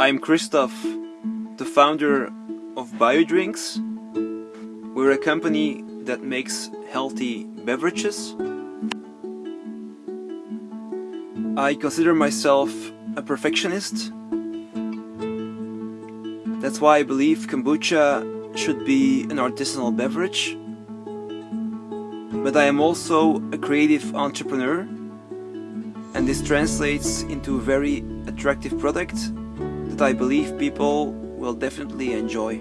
I'm Christoph, the founder of BioDrinks. We're a company that makes healthy beverages. I consider myself a perfectionist. That's why I believe kombucha should be an artisanal beverage. But I am also a creative entrepreneur and this translates into a very attractive product I believe people will definitely enjoy.